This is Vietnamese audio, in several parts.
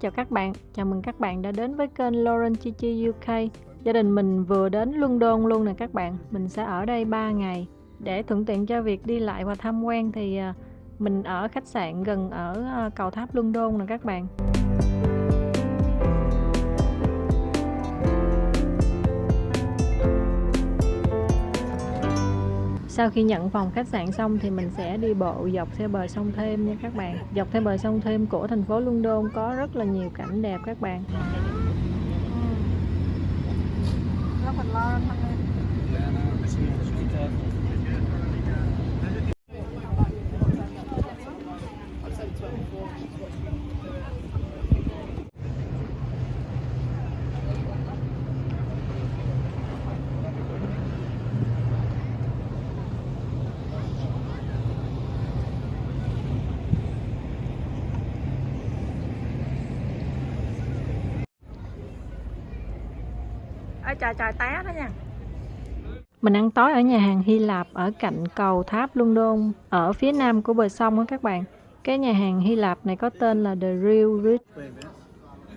Chào các bạn. Chào mừng các bạn đã đến với kênh Lauren Chi Chi UK. Gia đình mình vừa đến London luôn nè các bạn. Mình sẽ ở đây 3 ngày. Để thuận tiện cho việc đi lại và tham quan thì à, mình ở khách sạn gần ở à, cầu tháp London nè các bạn. Sau khi nhận phòng khách sạn xong thì mình sẽ đi bộ dọc theo bờ sông Thêm nha các bạn. Dọc theo bờ sông Thêm của thành phố London có rất là nhiều cảnh đẹp các bạn. Trời trời té đó nha Mình ăn tối ở nhà hàng Hy Lạp ở cạnh cầu tháp London ở phía nam của bờ sông đó các bạn. Cái nhà hàng Hy Lạp này có tên là The Real Rich.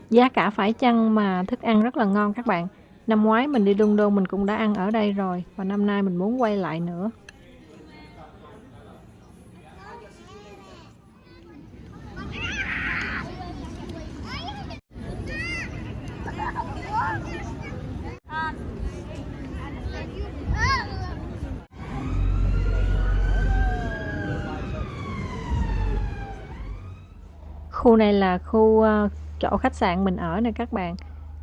Giá cả phải chăng mà thức ăn rất là ngon các bạn. Năm ngoái mình đi London mình cũng đã ăn ở đây rồi và năm nay mình muốn quay lại nữa. Khu này là khu uh, chỗ khách sạn mình ở nè các bạn.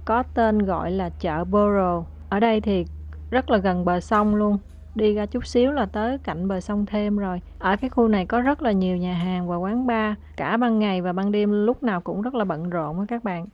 Có tên gọi là chợ Borough. Ở đây thì rất là gần bờ sông luôn. Đi ra chút xíu là tới cạnh bờ sông thêm rồi. Ở cái khu này có rất là nhiều nhà hàng và quán bar. Cả ban ngày và ban đêm lúc nào cũng rất là bận rộn á các bạn.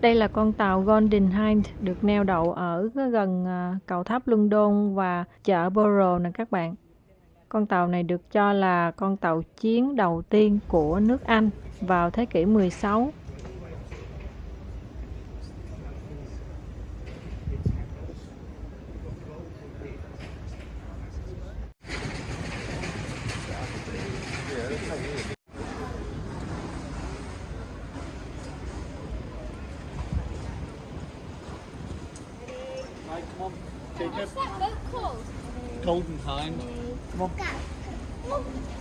Đây là con tàu Golden Hind được neo đậu ở gần à, cầu tháp London và chợ Borough nè các bạn. Con tàu này được cho là con tàu chiến đầu tiên của nước Anh vào thế kỷ 16. Oh.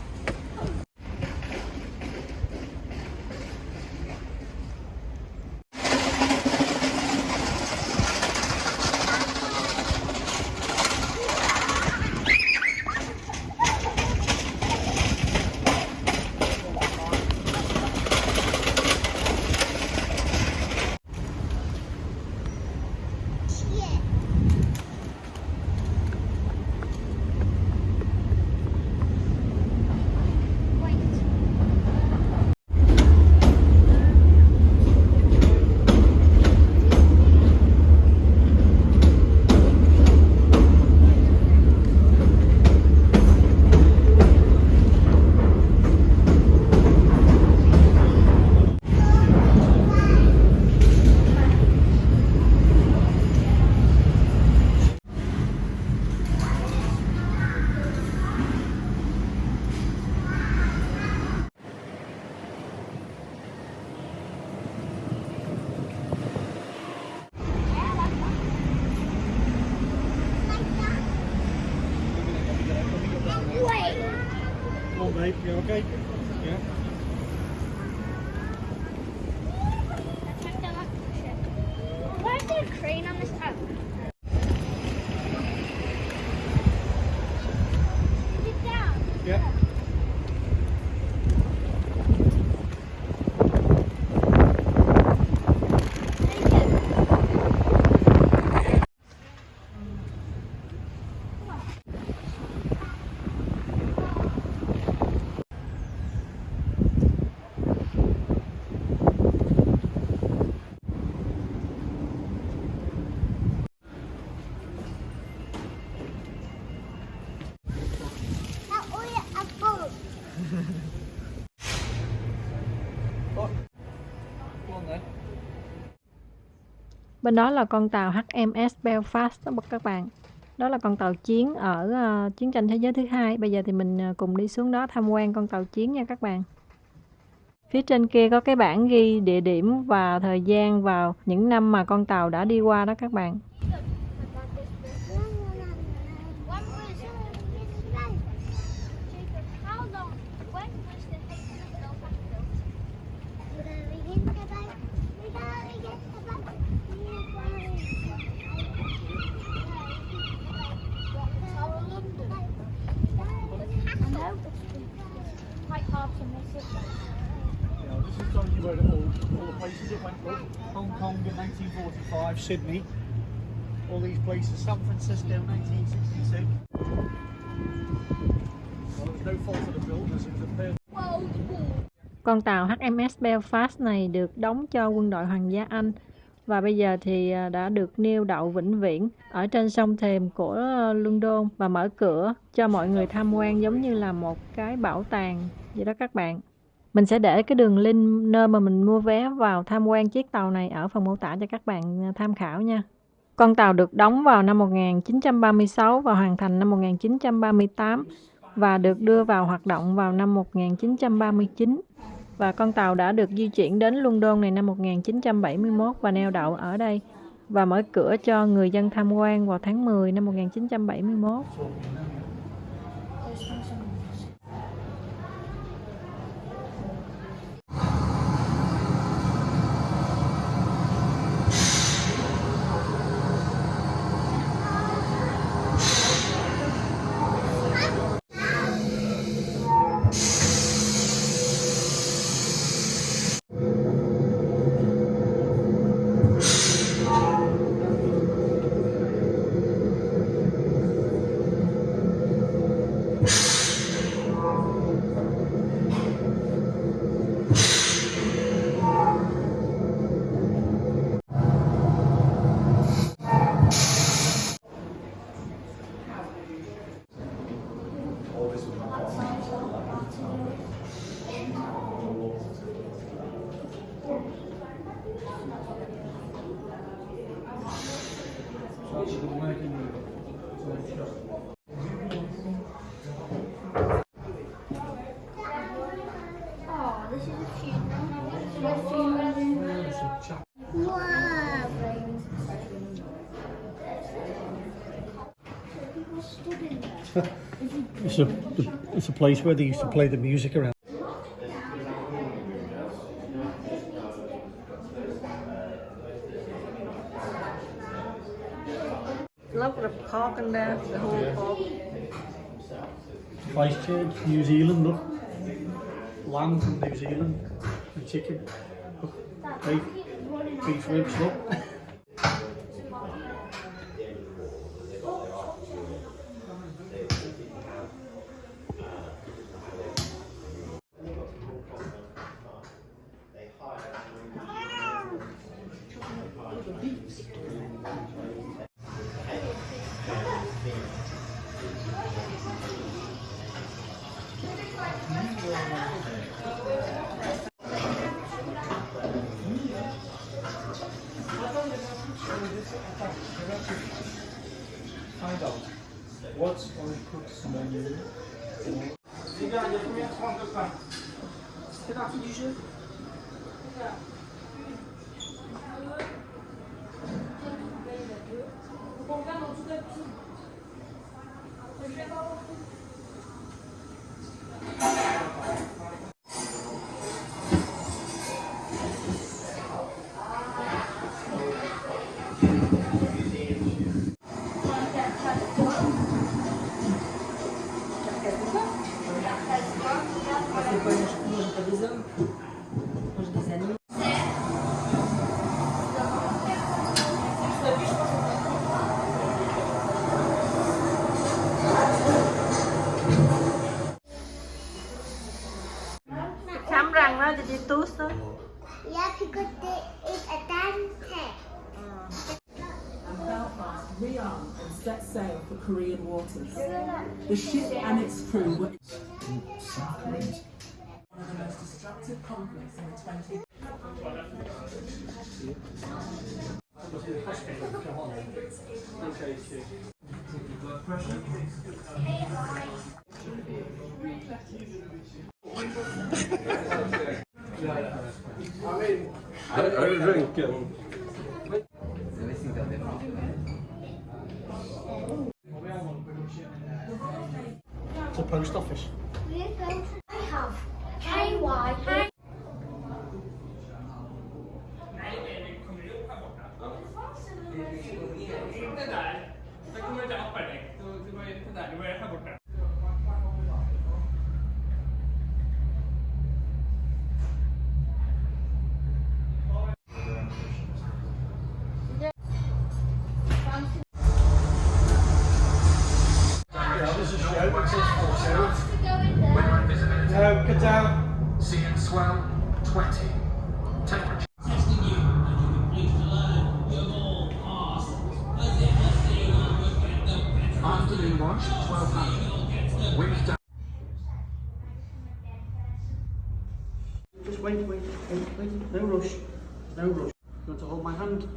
Bên đó là con tàu HMS Belfast đó các bạn. Đó là con tàu chiến ở uh, chiến tranh thế giới thứ hai. Bây giờ thì mình ờ, cùng đi xuống đó tham quan con tàu chiến nha các bạn. Phía trên kia có cái bảng ghi địa điểm và thời gian vào những năm mà con tàu đã đi qua đó các bạn. Hong Kong in 1945, Sydney, all these places, San Francisco in 1966. Well, it no fault of the builders, it was a fair Con tàu HMS Belfast này được đóng cho quân đội Hoàng gia Anh và bây giờ thì à, đã được neo đậu vĩnh viễn ở trên sông thềm của London và mở cửa cho mọi người tham quan giống như là một cái bảo tàng vậy đó các bạn. Mình sẽ để cái đường link nơi mà mình mua vé vào tham quan chiếc tàu này ở phần mô tả cho các bạn à, tham khảo nha. Con tàu được đóng vào năm 1936 và hoàn thành năm 1938 và được đưa vào hoạt động vào năm 1939 và con tàu đã được di chuyển đến London này năm 1971 và neo đậu ở đây và mở cửa cho người dân tham quan vào tháng 10 năm 1971. It's a place where they used to play the music around. Look at the park and there, the whole park. Christchurch, New Zealand, look. Lamb from New Zealand, and chicken. Look, beef, beef ribs, look. Find out what's on Cook's menu. Khám răng đó, thì đi tooth đó. Yeah, because there is a dante. Belfast rearmed and set sail for Korean waters. The ship and its crew were one of the most destructive conflicts I, I drink him. It's a post office. You want to hold my hand?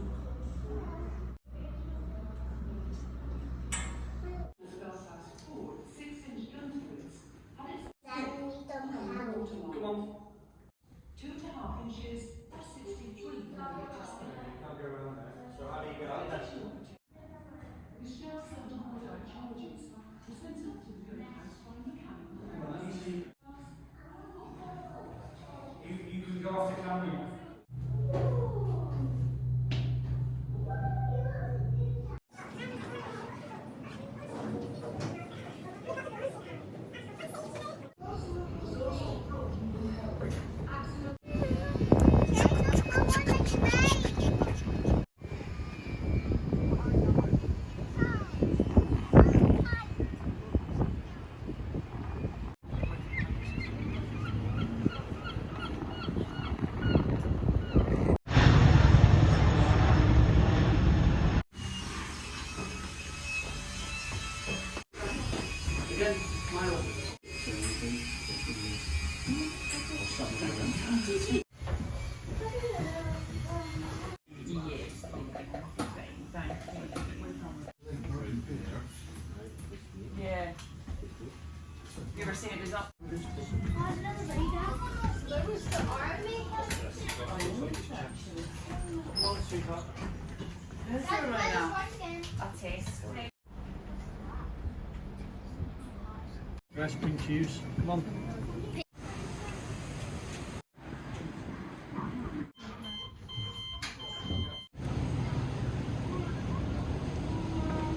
Dress pink shoes. Come on.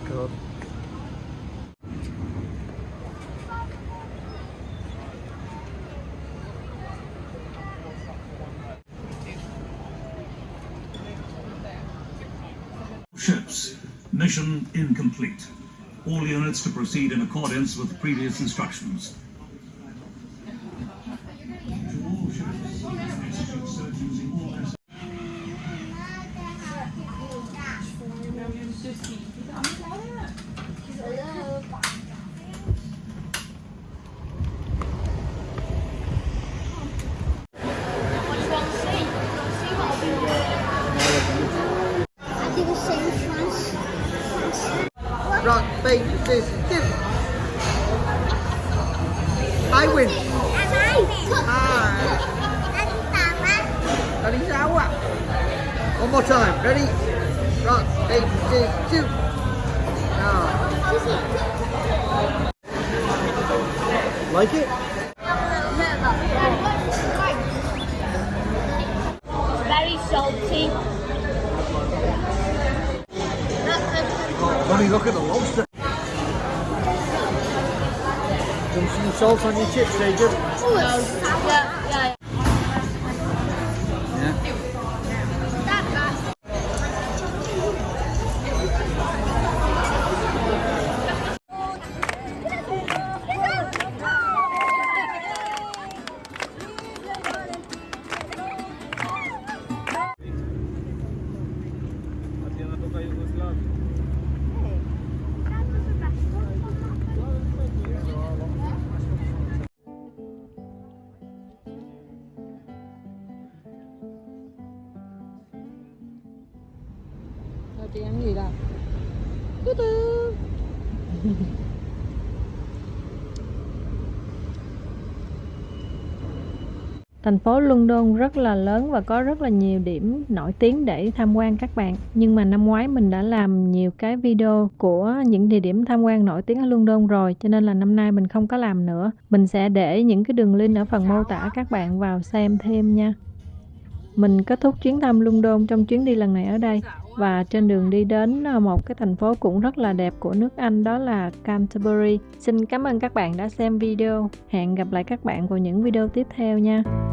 God. Ships. Mission incomplete. All units to proceed in accordance with previous instructions. I win. Alright. Ready, sao ạ? One more time. Ready? Paper, scissors, shoot. Now. Like it? Very salty. Funny, look at the salt on your chips, Jacob? Oh, yeah, yeah. Yeah. Rồi gì đâu? Từ từ. Thành phố London rất là lớn và có rất là nhiều điểm nổi tiếng để tham quan các bạn. Nhưng mà năm ngoái mình đã làm nhiều cái video của những địa điểm tham quan nổi tiếng ở London rồi, cho nên là năm nay mình không có làm nữa. Mình sẽ để những cái đường link ở phần mô tả các bạn vào xem thêm nha. Mình kết thúc chuyến thăm London trong chuyến đi lần này ở đây và trên đường đi đến à, một cái thành phố cũng rất là đẹp của nước Anh, đó là Canterbury. Xin cảm ơn các bạn đã xem video. Hẹn gặp lại các bạn vào những video tiếp theo nha.